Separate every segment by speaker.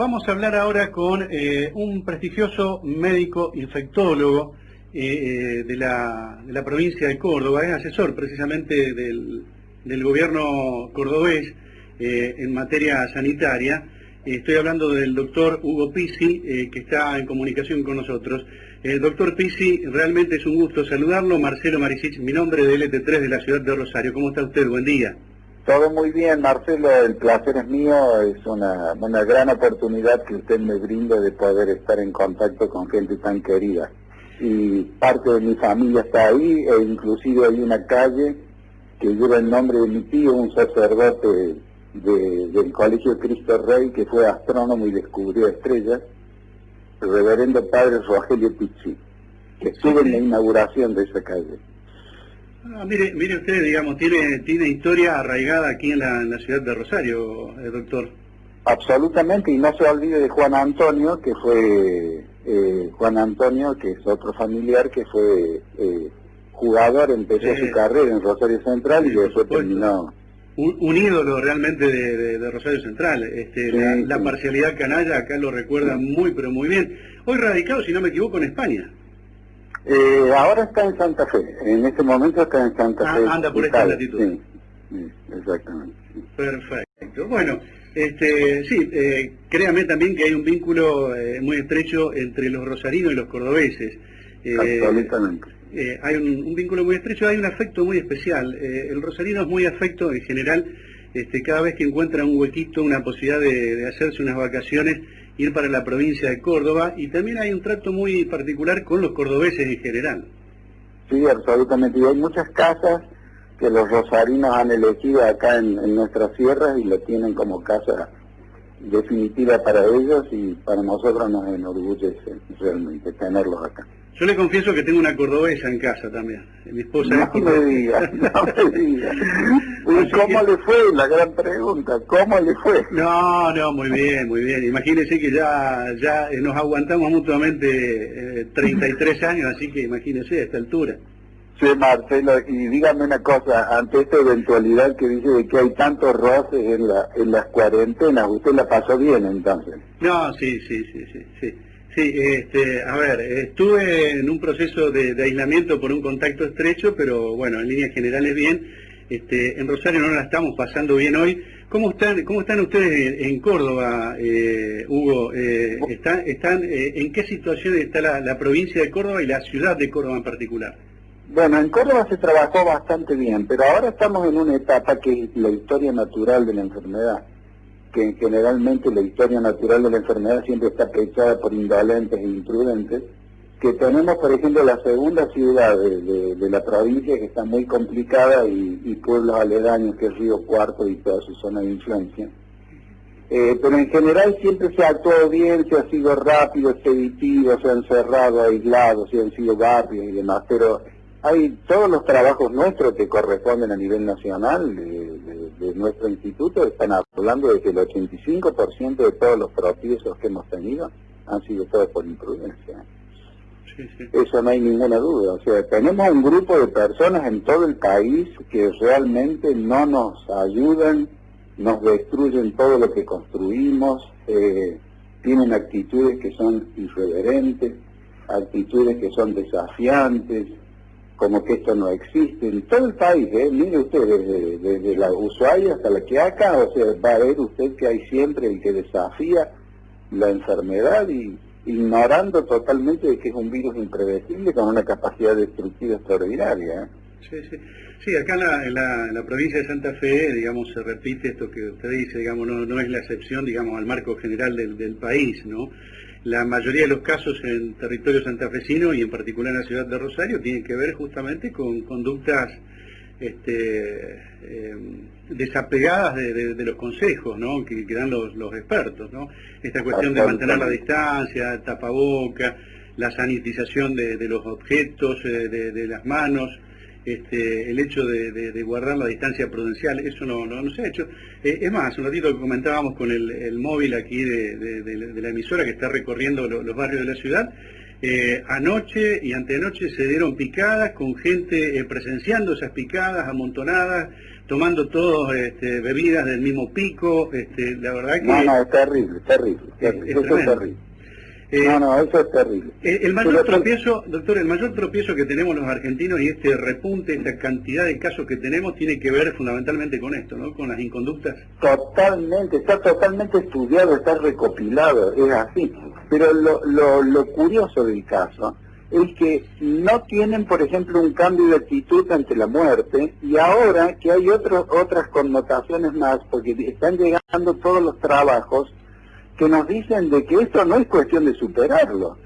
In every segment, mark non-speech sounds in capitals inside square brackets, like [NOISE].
Speaker 1: Vamos a hablar ahora con eh, un prestigioso médico infectólogo eh, eh, de, la, de, la, provincia de Córdoba, es asesor precisamente del, gobierno cordobés en materia sanitaria. estoy hablando del doctor Hugo Pisi, que está en comunicación con nosotros. doctor Pisi, realmente es un gusto saludarlo. Marcelo Marisich, mi nombre de LT3 de la ciudad de Rosario. ¿Cómo está usted? Buen día.
Speaker 2: Todo muy bien, Marcelo, el placer es mío, es una, una gran oportunidad que usted me brinda de poder estar en contacto con gente tan querida. Y parte de mi familia está ahí, e inclusive hay una calle que lleva el nombre de mi tío, un sacerdote del Colegio Cristo Rey, que fue astrónomo y descubrió estrellas, el reverendo padre Rogelio Pizzi, que estuvo en la inauguración de esa calle.
Speaker 1: Ah, mire, mire usted, digamos, tiene, tiene historia arraigada aquí en la, ciudad de Rosario, eh, doctor.
Speaker 2: Absolutamente, y no se olvide de Juan Antonio, que fue eh, Juan Antonio, que es otro familiar, que fue eh, jugador, empezó su carrera en Rosario Central y después terminó.
Speaker 1: Un, ídolo realmente de, Rosario Central. Este, la, parcialidad canalla acá lo recuerda muy, pero muy bien. Hoy radicado, si no me equivoco, en España.
Speaker 2: Eh, ahora está en Santa Fe, en este momento está en Santa ah, Fe.
Speaker 1: Anda por esta latitud.
Speaker 2: Sí, exactamente.
Speaker 1: Perfecto. Bueno, este, sí, eh, créame también que hay un vínculo eh, muy estrecho entre los rosarinos y los cordobeses.
Speaker 2: Eh, Absolutamente.
Speaker 1: hay un, vínculo muy estrecho, hay un afecto muy especial. el rosarino es muy afecto en general, este, cada vez que encuentra un huequito, una posibilidad de hacerse unas vacaciones, ir para la provincia de Córdoba y también hay un trato muy particular con los cordobeses en general.
Speaker 2: Sí, absolutamente. Y hay muchas casas que los rosarinos han elegido acá en, en nuestras sierras y lo tienen como casa definitiva para ellos y para nosotros nos enorgullece realmente tenerlos acá.
Speaker 1: Yo le confieso que tengo una cordobesa en casa también. Mi esposa
Speaker 2: no es me diga, no me diga. [LAUGHS] ¿Cómo le fue? La gran pregunta. ¿Cómo le fue?
Speaker 1: No, no, muy bien, muy bien. Imagínese que ya ya nos aguantamos mutuamente 33 eh, años, así que imagínese a esta altura.
Speaker 2: Sí, Marcelo, y dígame una cosa, ante esta eventualidad que dice de que hay tantos roces en, la, en las cuarentenas, ¿usted la pasó bien entonces?
Speaker 1: No, sí, sí, sí, sí, sí. Sí, este, a ver, estuve en un proceso de, aislamiento por un contacto estrecho, pero bueno, en líneas generales bien. Este, en Rosario no la estamos pasando bien hoy. ¿Cómo están, cómo están ustedes en, Córdoba, eh, Hugo? Eh, ¿Están, están eh, ¿En qué situación está la, la provincia de Córdoba y la ciudad de Córdoba en particular?
Speaker 2: Bueno, en Córdoba se trabajó bastante bien, pero ahora estamos en una etapa que es la historia natural de la enfermedad que generalmente la historia natural de la enfermedad siempre está pechada por indolentes e imprudentes, que tenemos, por ejemplo, la segunda ciudad de, la provincia que está muy complicada y, pueblos aledaños, que es Río Cuarto y toda su zona de influencia. Eh, pero en general siempre se ha actuado bien, se ha sido rápido, expeditivo, se han cerrado, aislado, se han sido barrios y demás, pero hay todos los trabajos nuestros que corresponden a nivel nacional de, nuestro instituto, están hablando de que el 85% de todos los tropiezos que hemos tenido han sido todos por imprudencia. Eso no hay ninguna duda. O sea, tenemos un grupo de personas en todo el país que realmente no nos ayudan, nos destruyen todo lo que construimos, eh, tienen actitudes que son irreverentes, actitudes que son desafiantes, como que esto no existe en todo el país, ¿eh? mire usted, desde, la Ushuaia hasta la que acá, o sea, va a ver usted que hay siempre el que desafía la enfermedad y ignorando totalmente de que es un virus impredecible con una capacidad destructiva extraordinaria. ¿eh?
Speaker 1: Sí, sí. Sí, acá en la, provincia de Santa Fe, digamos, se repite esto que usted dice, digamos, no, no es la excepción, digamos, al marco general del, del país, ¿no? La mayoría de los casos en territorio santafesino y en particular en la ciudad de Rosario tienen que ver justamente con conductas este, em, desapegadas de, los consejos ¿no? que, dan los, expertos. ¿no? Esta cuestión de mantener la distancia, el tapaboca, la sanitización de, los objetos, eh, de, las manos, este, el hecho de, guardar la distancia prudencial, eso no, no, se ha hecho. Eh, es más, un ratito que comentábamos con el, móvil aquí de, la emisora que está recorriendo los barrios de la ciudad, Eh, anoche y antenoche se dieron picadas con gente eh, presenciando esas picadas amontonadas, tomando todos este, bebidas del mismo pico. Este, la verdad que...
Speaker 2: No, no, terrible, terrible. terrible. eso es terrible. Eh, no, no, eso es terrible.
Speaker 1: el mayor tropiezo, doctor, el mayor tropiezo que tenemos los argentinos y este repunte, esta cantidad de casos que tenemos tiene que ver fundamentalmente con esto, ¿no? Con las inconductas.
Speaker 2: Totalmente, está totalmente estudiado, está recopilado, es así. Pero lo, lo, lo curioso del caso es que no tienen, por ejemplo, un cambio de actitud ante la muerte y ahora que hay otros otras connotaciones más, porque están llegando todos los trabajos que nos dicen de que esto no es cuestión de superarlo.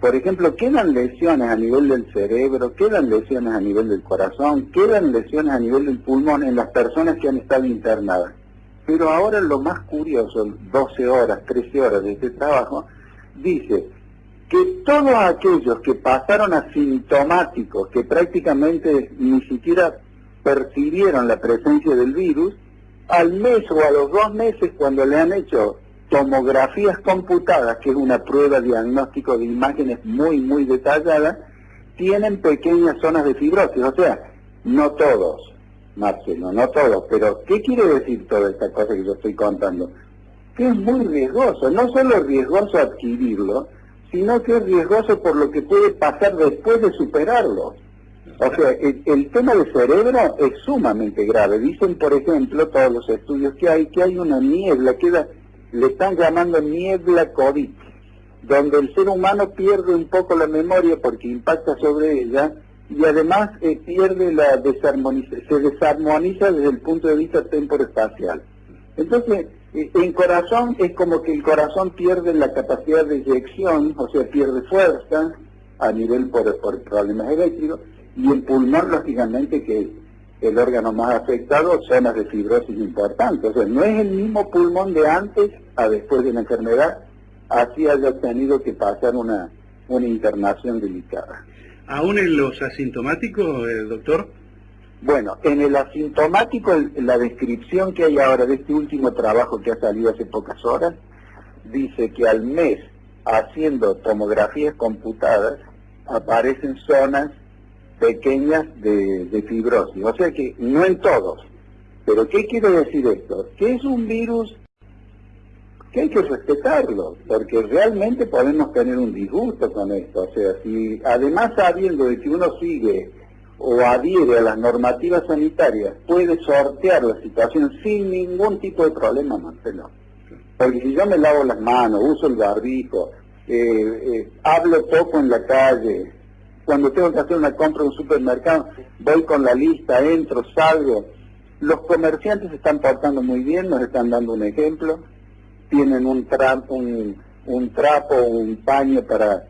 Speaker 2: Por ejemplo, quedan lesiones a nivel del cerebro, quedan lesiones a nivel del corazón, quedan lesiones a nivel del pulmón en las personas que han estado internadas. Pero ahora lo más curioso, 12 horas, 13 horas de este trabajo, dice que todos aquellos que pasaron asintomáticos, que prácticamente ni siquiera percibieron la presencia del virus, al mes o a los dos meses cuando le han hecho tomografías computadas, que es una prueba diagnóstico de imágenes muy, muy detallada, tienen pequeñas zonas de fibrosis. O sea, no todos, Marcelo, no todos. Pero, ¿qué quiere decir toda esta cosa que yo estoy contando? Que es muy riesgoso. No solo es riesgoso adquirirlo, sino que es riesgoso por lo que puede pasar después de superarlo. O sea, el, el, tema del cerebro es sumamente grave. Dicen, por ejemplo, todos los estudios que hay, que hay una niebla, queda le están llamando niebla COVID, donde el ser humano pierde un poco la memoria porque impacta sobre ella y además eh, pierde la desarmoniza, se desarmoniza desde el punto de vista temporoespacial. Entonces, eh, en corazón es como que el corazón pierde la capacidad de eyección, o sea, pierde fuerza a nivel por, por problemas eléctricos, y el pulmón, lógicamente, que el órgano más afectado, zonas de fibrosis importantes. O sea, no es el mismo pulmón de antes a después de la enfermedad, así haya tenido que pasar una, una internación delicada.
Speaker 1: ¿Aún en los asintomáticos, eh, doctor?
Speaker 2: Bueno, en el asintomático, la descripción que hay ahora de este último trabajo que ha salido hace pocas horas, dice que al mes, haciendo tomografías computadas, aparecen zonas pequeñas de, fibrosis. O sea que no en todos. Pero ¿qué quiere decir esto? Que es un virus que hay que respetarlo, porque realmente podemos tener un disgusto con esto. O sea, si además sabiendo de que uno sigue o adhiere a las normativas sanitarias, puede sortear la situación sin ningún tipo de problema, Marcelo. Porque si yo me lavo las manos, uso el barbijo, eh, eh, hablo poco en la calle, cuando tengo que hacer una compra en un supermercado, voy con la lista, entro, salgo. Los comerciantes se están portando muy bien, nos están dando un ejemplo. Tienen un trapo, un, un trapo, un paño para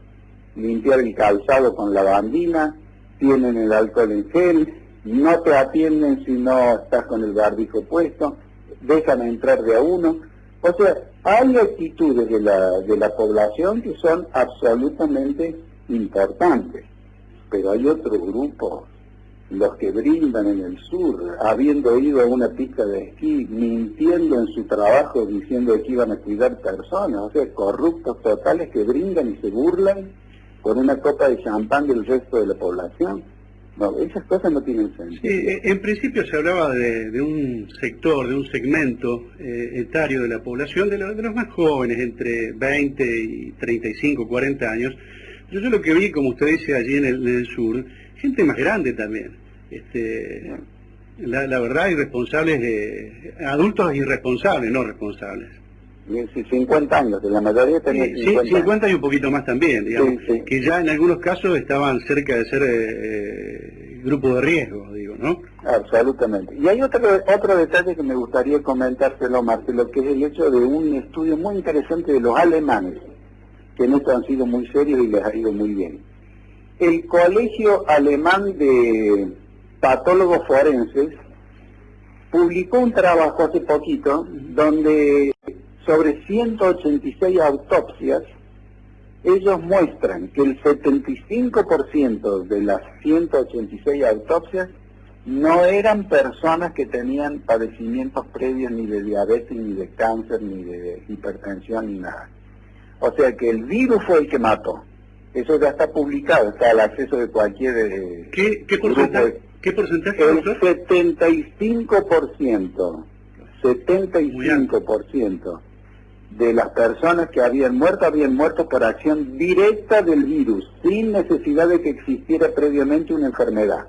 Speaker 2: limpiar el calzado con la bandina, tienen el alcohol en gel, no te atienden si no estás con el barbijo puesto, dejan entrar de a uno. O sea, hay actitudes de la, de la población que son absolutamente importantes pero hay otro grupo, los que brindan en el sur, habiendo ido a una pista de esquí, mintiendo en su trabajo, diciendo que iban a cuidar personas, o sea, corruptos totales que brindan y se burlan con una copa de champán del resto de la población. No, esas cosas no tienen sentido.
Speaker 1: Eh, en principio se hablaba de, un sector, de un segmento eh, etario de la población, de, de, los más jóvenes, entre 20 y 35, 40 años, yo, lo que vi, como usted dice, allí en el, sur, gente más grande también. Este, la, la verdad, irresponsables, de, adultos irresponsables, no responsables.
Speaker 2: 50 años, la mayoría tenía
Speaker 1: 50 Sí, 50 y un poquito más también, digamos, que ya en algunos casos estaban cerca de ser eh, eh, grupo de riesgo, digo, ¿no?
Speaker 2: Absolutamente. Y hay otro, otro detalle que me gustaría comentárselo, Marcelo, que es el hecho de un estudio muy interesante de los alemanes que en esto han sido muy serios y les ha ido muy bien. El Colegio Alemán de Patólogos Forenses publicó un trabajo hace poquito donde sobre 186 autopsias ellos muestran que el 75% de las 186 autopsias no eran personas que tenían padecimientos previos ni de diabetes, ni de cáncer, ni de hipertensión, ni nada. O sea que el virus fue el que mató. Eso ya está publicado, está al acceso de cualquier... Eh,
Speaker 1: ¿Qué, qué porcentaje? ¿Qué porcentaje?
Speaker 2: El 75%, 75% de las personas que habían muerto habían muerto por acción directa del virus, sin necesidad de que existiera previamente una enfermedad.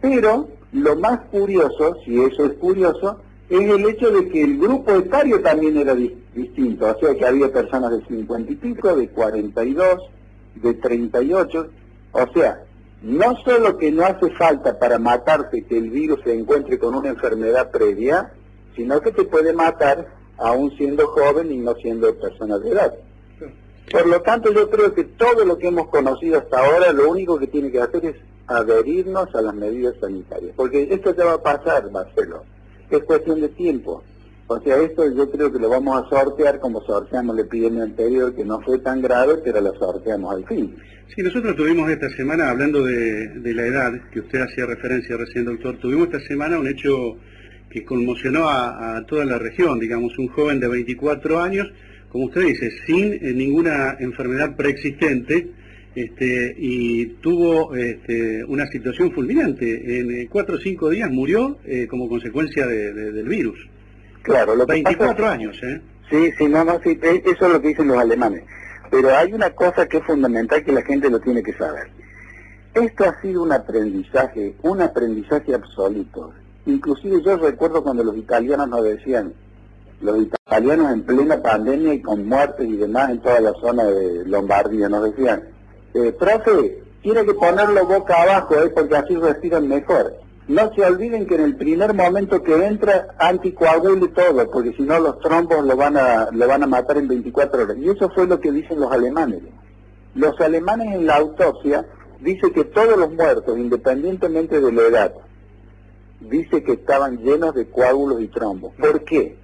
Speaker 2: Pero lo más curioso, si eso es curioso, es el hecho de que el grupo etario también era distinto, o sea que había personas de 50 y pico, de 42, de 38, o sea, no solo que no hace falta para matarte que el virus se encuentre con una enfermedad previa, sino que te puede matar aún siendo joven y no siendo persona de edad. Por lo tanto, yo creo que todo lo que hemos conocido hasta ahora, lo único que tiene que hacer es adherirnos a las medidas sanitarias, porque esto ya va a pasar, Marcelo, es cuestión de tiempo. O sea, esto yo creo que lo vamos a sortear como sorteamos la epidemia anterior, que no fue tan grave, pero la sorteamos al fin.
Speaker 1: Sí, nosotros tuvimos esta semana, hablando de, la edad, que usted hacía referencia recién, doctor, tuvimos esta semana un hecho que conmocionó a, toda la región, digamos, un joven de 24 años, como usted dice, sin eh, ninguna enfermedad preexistente, este, y tuvo este, una situación fulminante. En eh, cuatro o cinco días murió eh, como consecuencia del virus.
Speaker 2: Claro,
Speaker 1: lo 24 años, ¿eh?
Speaker 2: Sí, sí, no, no, sí, e, eso es lo que dicen los alemanes. Pero hay una cosa que es fundamental que la gente lo tiene que saber. Esto ha sido un aprendizaje, un aprendizaje absoluto. Inclusive yo recuerdo cuando los italianos nos decían, los italianos en plena pandemia y con muertes y demás en toda la zona de Lombardía, nos decían, eh, profe, tiene que ponerlo boca abajo, eh, porque así respiran mejor. No se olviden que en el primer momento que entra, anticoagule todo, porque si no los trombos lo van, a, lo van a matar en 24 horas. Y eso fue lo que dicen los alemanes. Los alemanes en la autopsia dicen que todos los muertos, independientemente de la edad, dice que estaban llenos de coágulos y trombos. ¿Por qué?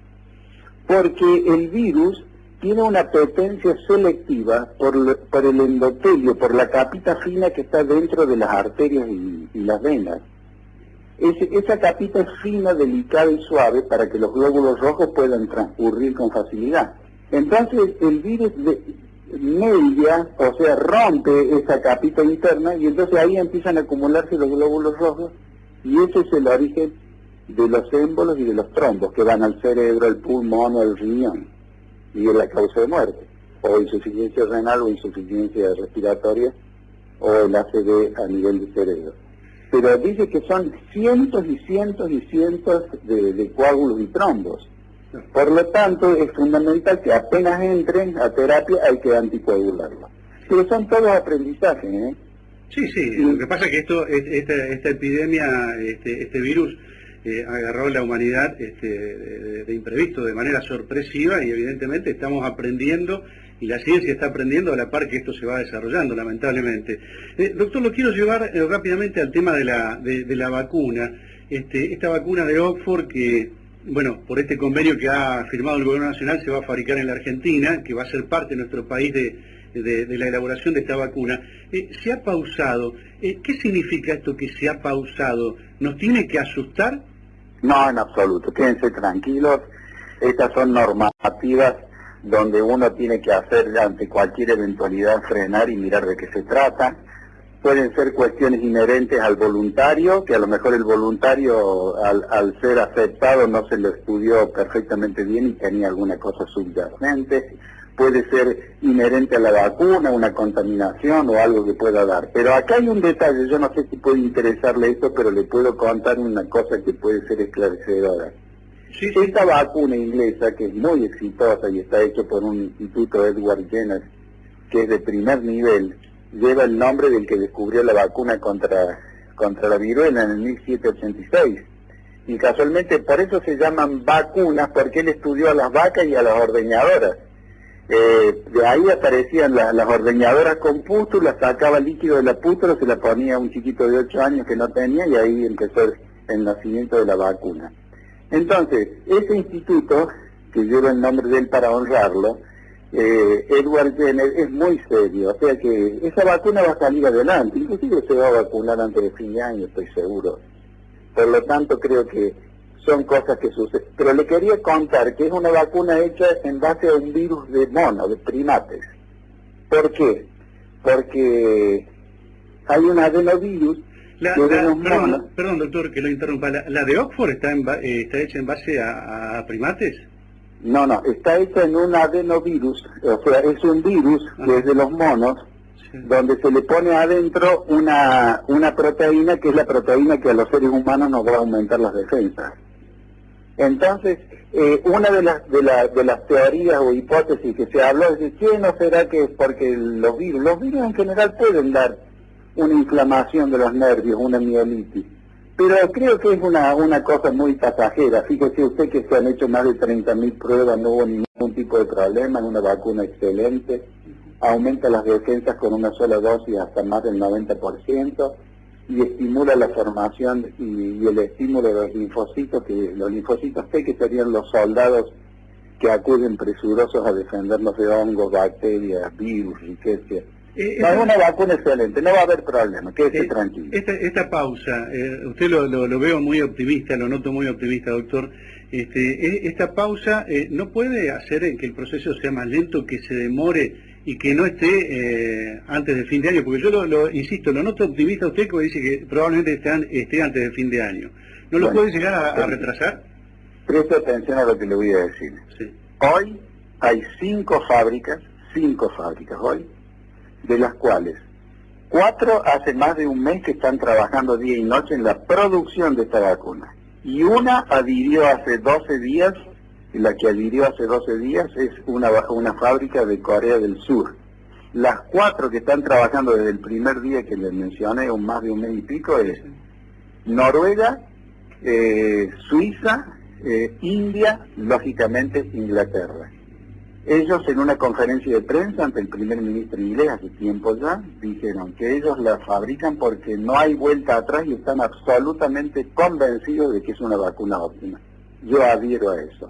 Speaker 2: Porque el virus tiene una potencia selectiva por, por el endotelio, por la capita fina que está dentro de las arterias y, las venas. esa capita es fina, delicada y suave para que los glóbulos rojos puedan transcurrir con facilidad. Entonces el virus media, o sea, rompe esa capita interna y entonces ahí empiezan a acumularse los glóbulos rojos y ese es el origen de los émbolos y de los trombos que van al cerebro, al pulmón o al riñón y es la causa de muerte, o insuficiencia renal o insuficiencia respiratoria o el ACD a nivel de cerebro. Pero dice que son cientos y cientos y cientos de, coágulos y trombos. Por lo tanto, es fundamental que apenas entren a terapia hay que anticoagularlo. Pero son todos aprendizajes, ¿eh?
Speaker 1: Sí, sí, lo que pasa es que esto, esta, esta epidemia, este, este virus, eh, agarró la humanidad este, de, imprevisto, de manera sorpresiva y evidentemente estamos aprendiendo y la ciencia está aprendiendo a la par que esto se va desarrollando, lamentablemente. Eh, doctor, lo quiero llevar eh, rápidamente al tema de la, de, la vacuna. Este, esta vacuna de Oxford que, bueno, por este convenio que ha firmado el Gobierno Nacional se va a fabricar en la Argentina, que va a ser parte de nuestro país de, la elaboración de esta vacuna. se ha pausado. ¿Qué significa esto que se ha pausado? ¿Nos tiene que asustar?
Speaker 2: No, en absoluto. Quédense tranquilos. Estas son normativas donde uno tiene que hacer ante cualquier eventualidad frenar y mirar de qué se trata. Pueden ser cuestiones inherentes al voluntario, que a lo mejor el voluntario al, ser aceptado no se lo estudió perfectamente bien y tenía alguna cosa subyacente puede ser inherente a la vacuna, una contaminación o algo que pueda dar. Pero acá hay un detalle, yo no sé si puede interesarle esto, pero le puedo contar una cosa que puede ser esclarecedora. Esta vacuna inglesa, que es muy exitosa y está hecha por un instituto Edward Jenner, que es de primer nivel, lleva el nombre del que descubrió la vacuna contra, contra la viruela en el 1786. Y casualmente por eso se llaman vacunas, porque él estudió a las vacas y a las ordeñadoras eh, de ahí aparecían las ordeñadoras con pústulas, sacaba líquido de la pústula, se la ponía a un chiquito de 8 años que no tenía y ahí empezó el, nacimiento de la vacuna. Entonces, ese instituto, que lleva el nombre de él para honrarlo, eh, Edward Jenner, es muy serio, o sea que esa vacuna va a salir adelante, inclusive se va a vacunar antes de fin de año, estoy seguro. Por lo tanto, creo que son cosas que suceden. Pero le quería contar que es una vacuna hecha en base a un virus de mono, de primates. ¿Por qué? porque hay un adenovirus
Speaker 1: perdón, doctor, que lo interrumpa. ¿La, de Oxford está, eh, está hecha en base a, primates?
Speaker 2: No, no, está hecha en un adenovirus, o sea, es un virus que es de los monos, donde se le pone adentro una, una proteína que es la proteína que a los seres humanos nos va a aumentar las defensas. Entonces, eh, una de las, de, de las teorías o hipótesis que se habló es de que no será que es porque los virus, los virus en general pueden dar una inflamación de los nervios, una mielitis. Pero creo que es una, una cosa muy pasajera. Fíjese usted que se han hecho más de 30.000 pruebas, no hubo ningún tipo de problema, es una vacuna excelente, aumenta las defensas con una sola dosis hasta más del 90% y estimula la formación y, el estímulo de los linfocitos, que los linfocitos T que serían los soldados que acuden presurosos a defendernos de hongos, bacterias, virus, riquezas eh, es una vacuna excelente, no va a haber problema, quédese eh, tranquilo.
Speaker 1: Esta, pausa, eh, usted lo, veo muy optimista, lo noto muy optimista, doctor. Este, esta pausa no puede hacer que el proceso sea más lento, que se demore y que no esté antes del fin de año, porque yo lo, insisto, lo noto optimista usted que dice que probablemente esté, antes del fin de año. ¿No lo puede llegar a, retrasar?
Speaker 2: Preste atención a lo que le voy a decir. Hoy hay cinco fábricas, cinco fábricas hoy, de las cuales cuatro hace más de un mes que están trabajando día y noche en la producción de esta vacuna. Y una adhirió hace 12 días, la que adhirió hace 12 días es una, una fábrica de Corea del Sur. Las cuatro que están trabajando desde el primer día que les mencioné, un más de un mes y pico, es Noruega, eh, Suiza, eh, India, lógicamente Inglaterra. Ellos en una conferencia de prensa ante el primer ministro inglés hace tiempo ya, dijeron que ellos la fabrican porque no hay vuelta atrás y están absolutamente convencidos de que es una vacuna óptima. Yo adhiero a eso.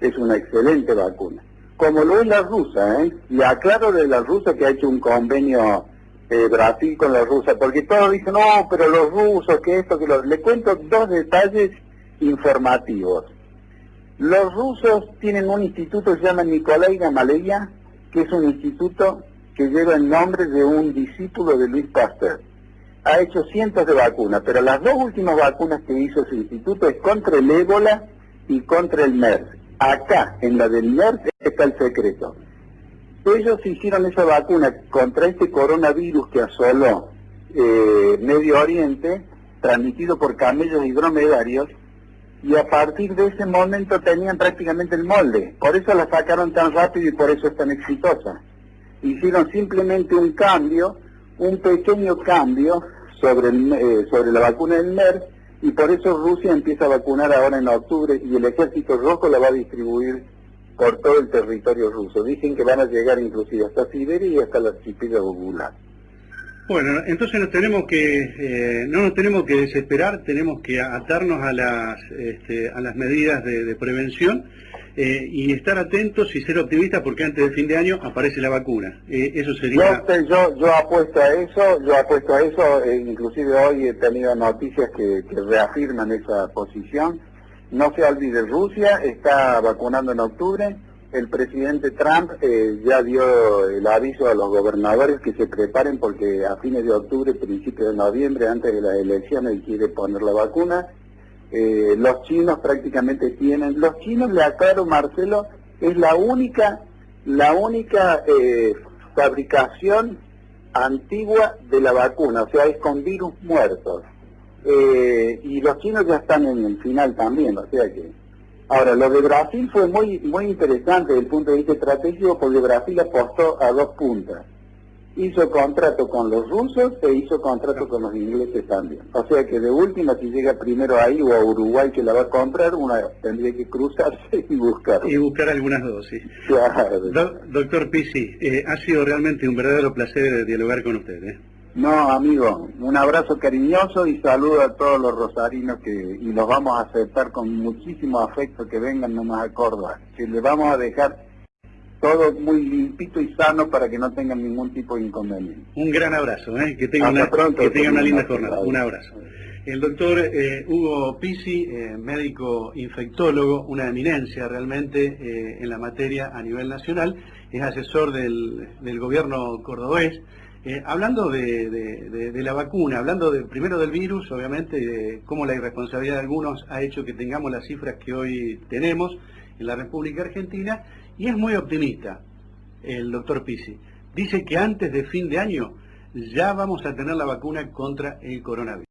Speaker 2: Es una excelente vacuna. Como lo es la rusa, ¿eh? Y aclaro de la rusa que ha hecho un convenio eh, Brasil con la rusa, porque todos dicen, no, pero los rusos, que esto, que lo... Le cuento dos detalles informativos. Los rusos tienen un instituto que se llama Nikolai Gamaleya, que es un instituto que lleva el nombre de un discípulo de Luis Pasteur. Ha hecho cientos de vacunas, pero las dos últimas vacunas que hizo ese instituto es contra el ébola y contra el MERS. Acá, en la del MERS, está el secreto. Ellos hicieron esa vacuna contra este coronavirus que asoló eh, Medio Oriente, transmitido por camellos y dromedarios, y a partir de ese momento tenían prácticamente el molde. Por eso la sacaron tan rápido y por eso es tan exitosa. Hicieron simplemente un cambio, un pequeño cambio sobre, eh, sobre la vacuna del MERS y por eso Rusia empieza a vacunar ahora en octubre y el ejército rojo la va a distribuir por todo el territorio ruso. Dicen que van a llegar inclusive hasta Siberia y hasta la archipiélago Gulag.
Speaker 1: Bueno, entonces nos tenemos que, eh, no nos tenemos que desesperar, tenemos que atarnos a las, este, a las medidas de, prevención eh, y estar atentos y ser optimistas porque antes del fin de año aparece la vacuna. Eh, eso sería...
Speaker 2: Yo, yo, apuesto a eso, yo apuesto a eso, inclusive hoy he tenido noticias que, reafirman esa posición. No se olvide, Rusia está vacunando en octubre, el presidente Trump eh, ya dio el aviso a los gobernadores que se preparen porque a fines de octubre, principios de noviembre, antes de las elecciones, quiere poner la vacuna. Eh, los chinos prácticamente tienen, los chinos, le aclaro Marcelo, es la única, la única eh, fabricación antigua de la vacuna, o sea, es con virus muertos. y los chinos ya están en el final también, o sea que Ahora, lo de Brasil fue muy muy interesante desde el punto de vista estratégico porque Brasil apostó a dos puntas. Hizo contrato con los rusos e hizo contrato con los ingleses también. O sea que de última, si llega primero ahí o a Uruguay que la va a comprar, una tendría que cruzarse y buscar.
Speaker 1: Y buscar algunas dosis. Claro. doctor Pisi, eh, ha sido realmente un verdadero placer dialogar con usted. ¿eh?
Speaker 2: No, amigo, un abrazo cariñoso y saludo a todos los rosarinos que y los vamos a aceptar con muchísimo afecto que vengan nomás a Córdoba, que les vamos a dejar todo muy limpito y sano para que no tengan ningún tipo de inconveniente.
Speaker 1: Un gran abrazo, ¿eh? que tengan una, que tenga una linda jornada. Un abrazo. El doctor eh, Hugo Pisi, eh, médico infectólogo, una eminencia realmente eh, en la materia a nivel nacional es asesor del, gobierno cordobés. Eh, hablando de, la vacuna, hablando de, primero del virus, obviamente, de cómo la irresponsabilidad de algunos ha hecho que tengamos las cifras que hoy tenemos en la República Argentina, y es muy optimista el doctor Pisi. Dice que antes de fin de año ya vamos a tener la vacuna contra el coronavirus.